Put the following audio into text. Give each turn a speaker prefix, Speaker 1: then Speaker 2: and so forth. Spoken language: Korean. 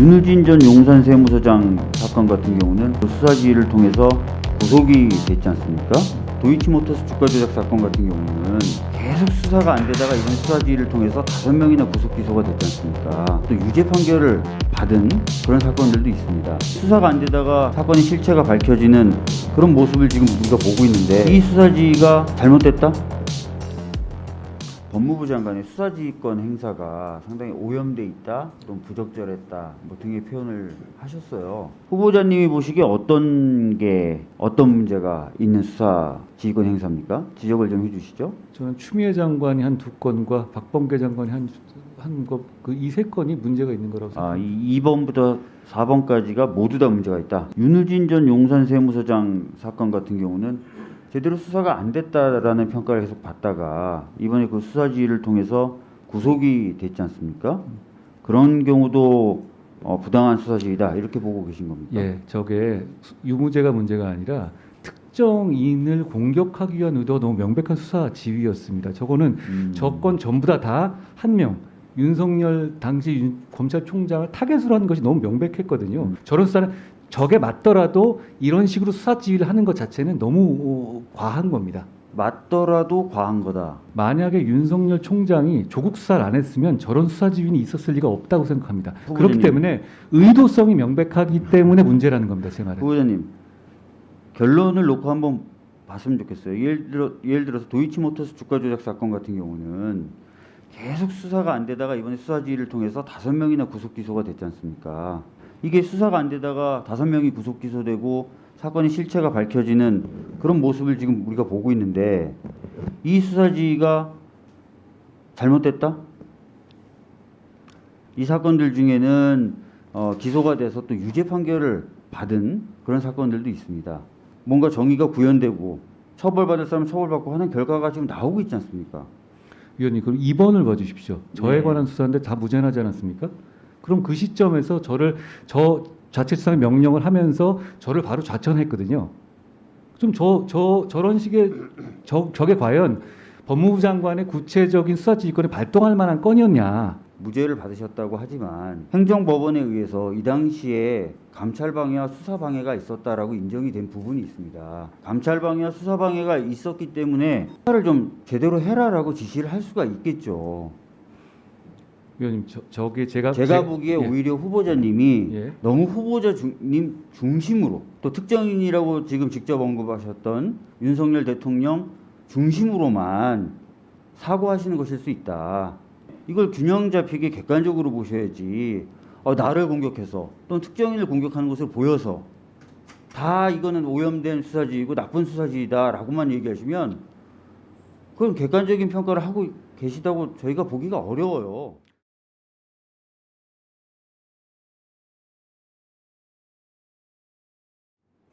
Speaker 1: 윤우진 전 용산 세무서장 사건 같은 경우는 그 수사지휘를 통해서 구속이 됐지 않습니까? 도이치모터스 주가 조작 사건 같은 경우는 계속 수사가 안 되다가 이번 수사지휘를 통해서 다섯 명이나 구속 기소가 됐지 않습니까? 또 유죄 판결을 받은 그런 사건들도 있습니다. 수사가 안 되다가 사건의 실체가 밝혀지는 그런 모습을 지금 우리가 보고 있는데 이 수사지휘가 잘못됐다? 법무부 장관의 수사지휘권 행사가 상당히 오염돼 있다, 또는 부적절했다, 뭐 등의 표현을 하셨어요. 후보자님이 보시기에 어떤 게 어떤 문제가 있는 수사지휘권 행사입니까? 지적을 좀 해주시죠.
Speaker 2: 저는 추미애 장관이 한 두 건과 박범계 장관이 한 한거그이 세 건이 문제가 있는 거라고
Speaker 1: 아,
Speaker 2: 생각합니다.
Speaker 1: 이 2번부터 4번까지가 모두 다 문제가 있다. 윤우진 전 용산 세무서장 사건 같은 경우는 제대로 수사가 안 됐다라는 평가를 계속 받다가 이번에 그 수사지휘를 통해서 구속이 됐지 않습니까? 그런 경우도 어, 부당한 수사지휘다 이렇게 보고 계신 겁니까?
Speaker 2: 예, 저게 수- 유무죄가 문제가 아니라 특정인을 공격하기 위한 의도가 너무 명백한 수사 지휘였습니다. 저거는
Speaker 1: 음.
Speaker 2: 저건 전부 다 다 한 명. 윤석열 당시 윤- 검찰총장을 타겟으로 하는 것이 너무 명백했거든요.
Speaker 1: 음.
Speaker 2: 저런 수사는 적에 맞더라도 이런 식으로 수사 지휘를 하는 것 자체는 너무 어, 과한 겁니다.
Speaker 1: 맞더라도 과한 거다.
Speaker 2: 만약에 윤석열 총장이 조국 수사를 안 했으면 저런 수사 지휘는 있었을 리가 없다고 생각합니다.
Speaker 1: 후보자님.
Speaker 2: 그렇기 때문에 의도성이 명백하기 때문에 문제라는 겁니다. 제 말은.
Speaker 1: 후보자님 결론을 놓고 한번 봤으면 좋겠어요. 예를 들어 예를 들어서 도이치모터스 주가 조작 사건 같은 경우는 계속 수사가 안 되다가 이번에 수사 지휘를 통해서 다섯 명이나 구속 기소가 됐지 않습니까? 이게 수사가 안 되다가 다섯 명이 구속 기소되고 사건의 실체가 밝혀지는 그런 모습을 지금 우리가 보고 있는데 이 수사지휘가 잘못됐다? 이 사건들 중에는 어, 기소가 돼서 또 유죄 판결을 받은 그런 사건들도 있습니다. 뭔가 정의가 구현되고 처벌받을 사람 처벌받고 하는 결과가 지금 나오고 있지 않습니까?
Speaker 2: 위원님 그럼 2번을 봐주십시오. 저에
Speaker 1: 네.
Speaker 2: 관한 수사인데 다 무죄나지 않았습니까? 그럼 그 시점에서 저를 저 자체수사 명령을 하면서 저를 바로 좌천했거든요. 좀 저 저 저 런 식의 저 저게 과연 법무부 장관의 구체적인 수사 지휘권을 발동할 만한 건이었냐?
Speaker 1: 무죄를 받으셨다고 하지만 행정법원에 의해서 이 당시에 감찰 방해와 수사 방해가 있었다라고 인정이 된 부분이 있습니다. 감찰 방해와 수사 방해가 있었기 때문에 수사를 좀 제대로 해라라고 지시를 할 수가 있겠죠.
Speaker 2: 위원님 저, 저게 제가
Speaker 1: 제가
Speaker 2: 제-
Speaker 1: 보기에
Speaker 2: 예.
Speaker 1: 오히려 후보자님이
Speaker 2: 예.
Speaker 1: 너무 후보자 중, 님 중심으로 또 특정인이라고 지금 직접 언급하셨던 윤석열 대통령 중심으로만 사고하시는 것일 수 있다. 이걸 균형 잡히게 객관적으로 보셔야지. 어, 나를 공격해서 또는 특정인을 공격하는 것을 보여서 다 이거는 오염된 수사지이고 나쁜 수사지이다라고만 얘기하시면 그건 객관적인 평가를 하고 계시다고 저희가 보기가 어려워요.